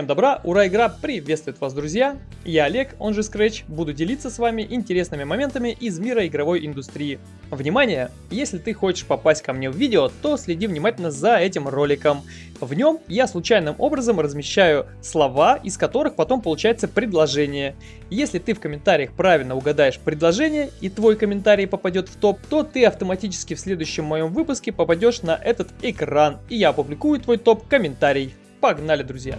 Всем добра, ура, игра приветствует вас, друзья! Я Олег, он же Scratch, буду делиться с вами интересными моментами из мира игровой индустрии. Внимание! Если ты хочешь попасть ко мне в видео, то следи внимательно за этим роликом. В нем я случайным образом размещаю слова, из которых потом получается предложение. Если ты в комментариях правильно угадаешь предложение и твой комментарий попадет в топ, то ты автоматически в следующем моем выпуске попадешь на этот экран, и я опубликую твой топ-комментарий. Погнали, друзья!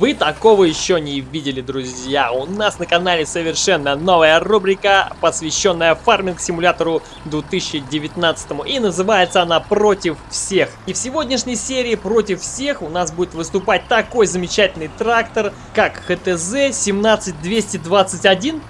Вы такого еще не видели, друзья. У нас на канале совершенно новая рубрика, посвященная фарминг-симулятору 2019. И называется она «Против всех». И в сегодняшней серии «Против всех» у нас будет выступать такой замечательный трактор, как ХТЗ 17221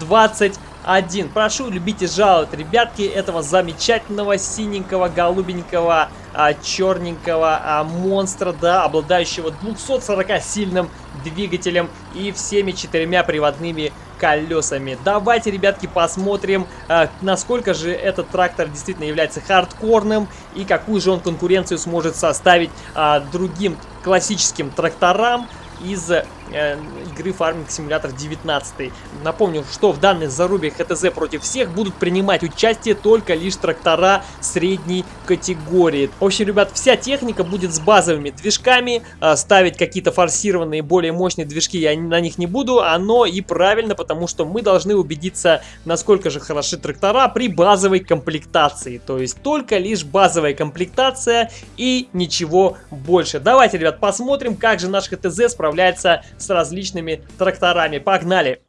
20 один, Прошу, любите жаловать, ребятки, этого замечательного синенького, голубенького, а, черненького а, монстра, да, обладающего 240 сильным двигателем и всеми четырьмя приводными колесами. Давайте, ребятки, посмотрим, а, насколько же этот трактор действительно является хардкорным и какую же он конкуренцию сможет составить а, другим классическим тракторам из игры Farming Simulator 19. Напомню, что в данной зарубе ХТЗ против всех будут принимать участие только лишь трактора средней категории. В общем, ребят, вся техника будет с базовыми движками. Э, ставить какие-то форсированные, более мощные движки я на них не буду. Оно и правильно, потому что мы должны убедиться, насколько же хороши трактора при базовой комплектации. То есть только лишь базовая комплектация и ничего больше. Давайте, ребят, посмотрим, как же наш ХТЗ справляется с различными тракторами. Погнали!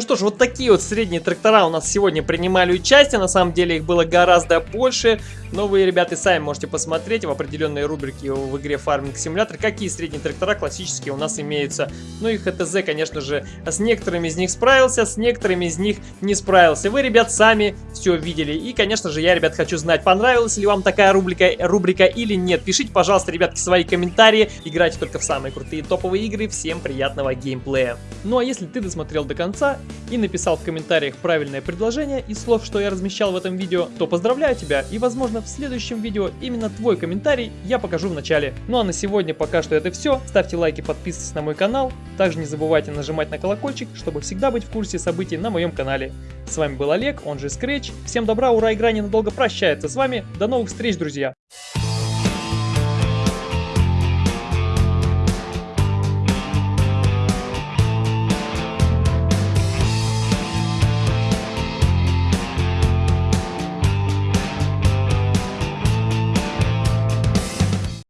Ну что ж, вот такие вот средние трактора у нас сегодня принимали участие. На самом деле их было гораздо больше. Но вы, ребята, сами можете посмотреть в определенной рубрике в игре Farming Simulator, какие средние трактора классические у нас имеются. Ну и ХТЗ, конечно же, с некоторыми из них справился, с некоторыми из них не справился. Вы, ребят, сами все видели. И, конечно же, я, ребят, хочу знать, понравилась ли вам такая рубрика, рубрика или нет. Пишите, пожалуйста, ребятки, свои комментарии. Играйте только в самые крутые топовые игры. Всем приятного геймплея. Ну а если ты досмотрел до конца и написал в комментариях правильное предложение из слов, что я размещал в этом видео, то поздравляю тебя и, возможно, в следующем видео именно твой комментарий я покажу в начале. Ну а на сегодня пока что это все. Ставьте лайки, подписывайтесь на мой канал. Также не забывайте нажимать на колокольчик, чтобы всегда быть в курсе событий на моем канале. С вами был Олег, он же Scratch. Всем добра, ура, игра ненадолго прощается с вами. До новых встреч, друзья!